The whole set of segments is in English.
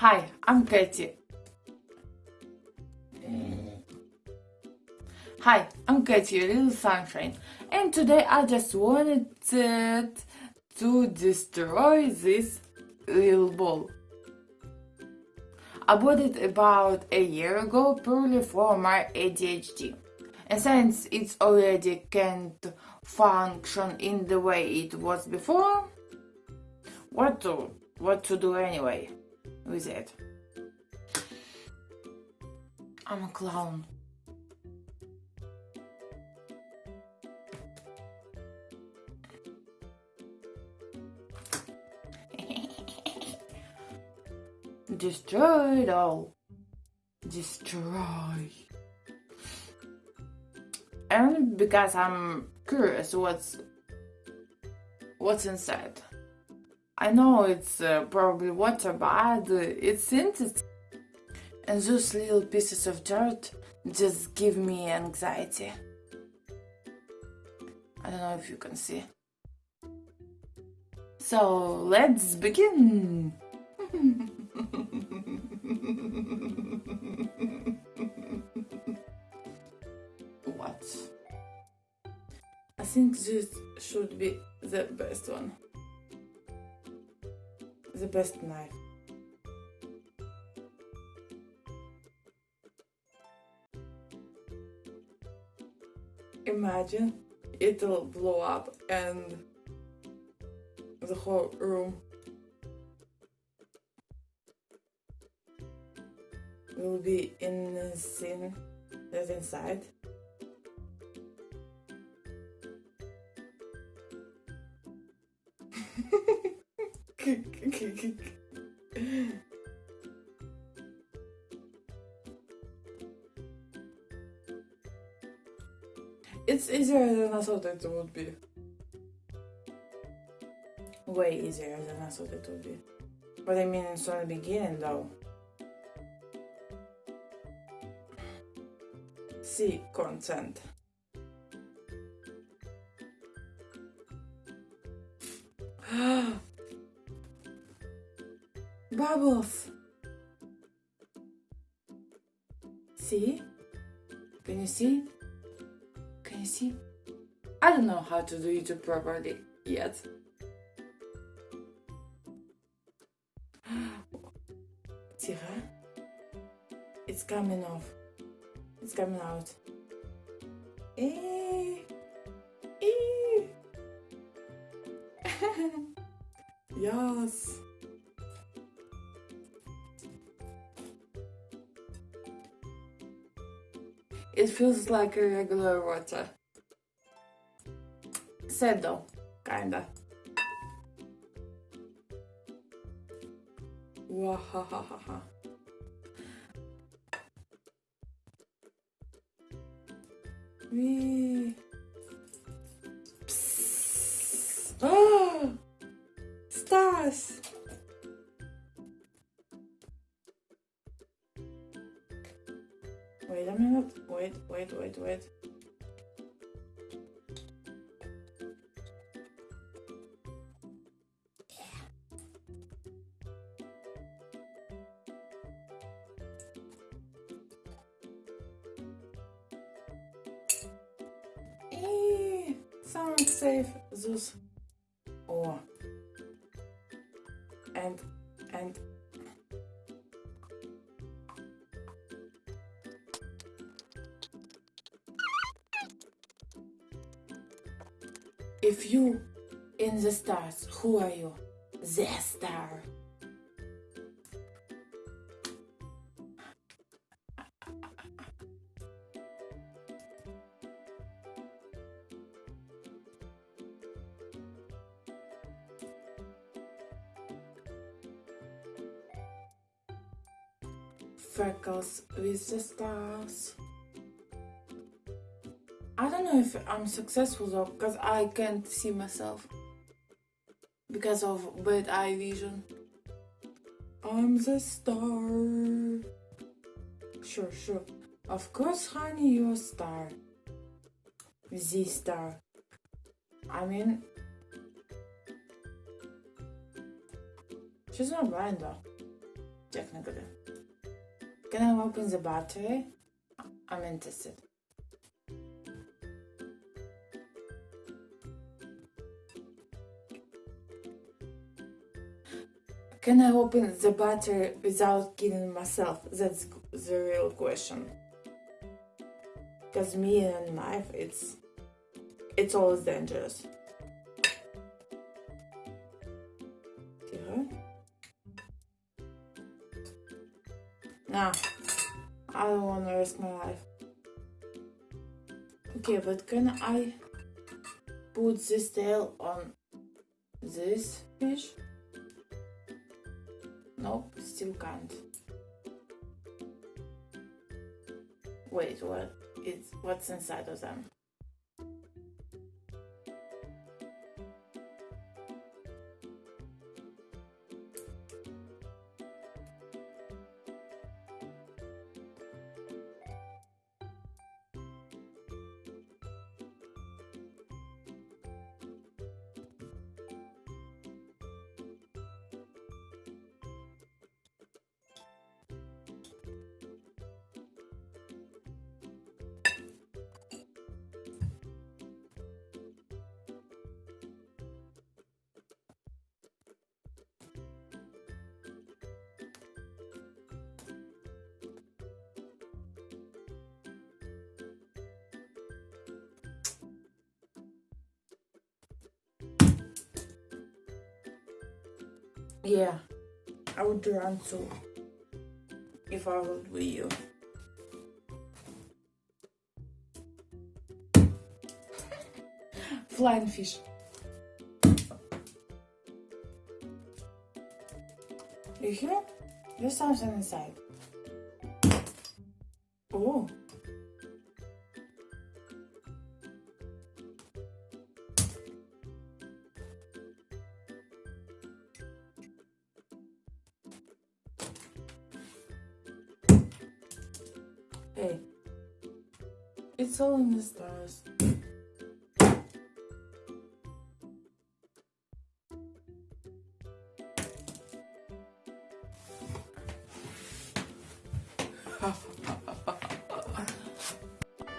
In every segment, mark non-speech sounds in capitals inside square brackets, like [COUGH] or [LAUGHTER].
Hi, I'm Katie. Hi, I'm Katie, little sunshine, and today I just wanted to destroy this little ball. I bought it about a year ago purely for my ADHD. And since it's already can't function in the way it was before, what to what to do anyway with it? I'm a clown. [LAUGHS] Destroy it all. Destroy. And because I'm curious what's what's inside. I know it's uh, probably water, but it's interesting. And those little pieces of dirt just give me anxiety. I don't know if you can see. So let's begin. [LAUGHS] what? I think this should be the best one. The best knife. Imagine it'll blow up and the whole room will be in the scene that's inside. [LAUGHS] it's easier than I thought it would be. Way easier than I thought it would be. But I mean, it's on the beginning though. see content. [GASPS] Oh, Bubbles! See? Can you see? Can you see? I don't know how to do it properly yet. [GASPS] See? It's coming off. It's coming out. Eh. Eh. [LAUGHS] yes. It feels like a regular water. Sad though, kinda. Wahahaha. Psst. [GASPS] Oh! Stars! Wait, wait, wait, wait. sound safe those if you in the stars who are you the star freckles with the stars. Know if I'm successful though, because I can't see myself. Because of bad eye vision. I'm the star. Sure, sure. Of course, honey, you're a star. The star. I mean... She's not blind though. Negative. Can I open the battery? I'm interested. Can I open the battery without killing myself? That's the real question. Because me and knife, it's, it's always dangerous. Nah, I don't want to risk my life. Okay, but can I put this tail on this fish? Nope, still can't. Wait, what is what's inside of them? Yeah, I would run too if I would be you. [LAUGHS] Flying fish. You hear? There's something inside. Oh. Hey, it's all in the stars.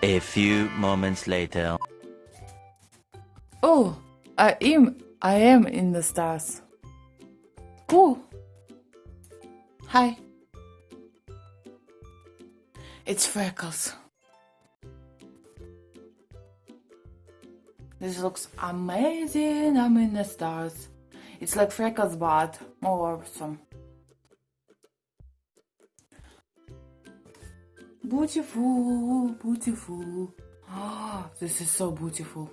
A few moments later. Oh, I am. I am in the stars. Cool. Hi. It's Freckles. This looks amazing. I'm in the stars. It's like Freckles, but more awesome. Beautiful, beautiful. Ah, this is so beautiful.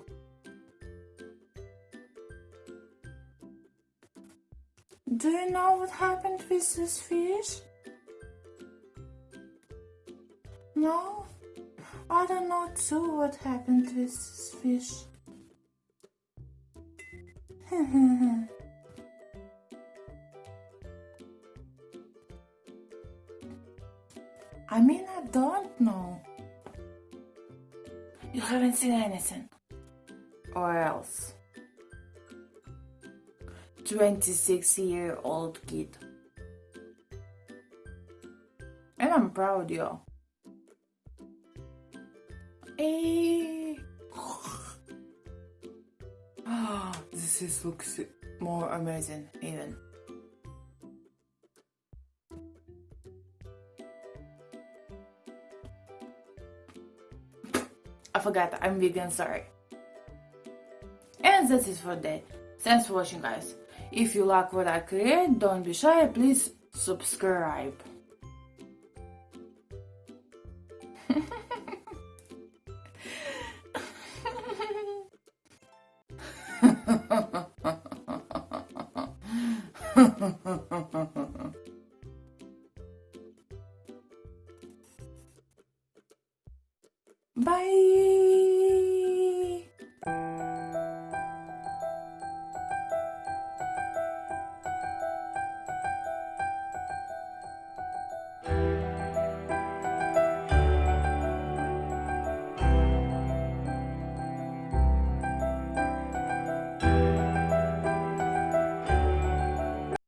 Do you know what happened with this fish? No? I don't know too what happened with this fish. [LAUGHS] I mean, I don't know. You haven't seen anything. Or else. 26 year old kid. And I'm proud, yo. Hey. Ah, this is looks more amazing even. I forgot, I'm vegan, sorry. And that's it for today. Thanks for watching guys. If you like what I create, don't be shy, please subscribe.